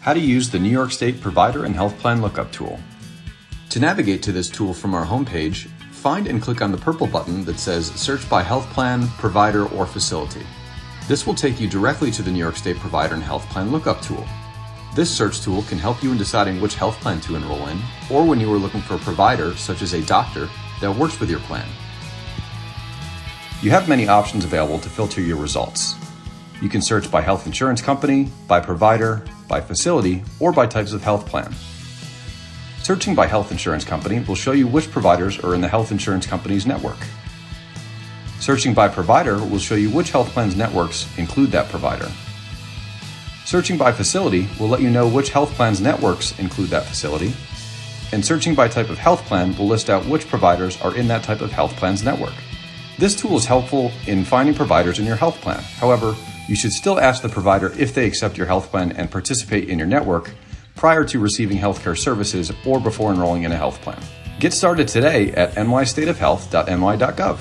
how to use the New York State Provider and Health Plan Lookup tool. To navigate to this tool from our homepage, find and click on the purple button that says Search by Health Plan, Provider, or Facility. This will take you directly to the New York State Provider and Health Plan Lookup tool. This search tool can help you in deciding which health plan to enroll in, or when you are looking for a provider, such as a doctor, that works with your plan. You have many options available to filter your results. You can search by health insurance company, by provider, by facility, or by types of health plan. Searching by health insurance company will show you which providers are in the health insurance company's network. Searching by provider will show you which health plan's networks include that provider. Searching by facility will let you know which health plan's networks include that facility. And searching by type of health plan will list out which providers are in that type of health plan's network. This tool is helpful in finding providers in your health plan. However, you should still ask the provider if they accept your health plan and participate in your network prior to receiving healthcare services or before enrolling in a health plan. Get started today at nystateofhealth.ny.gov.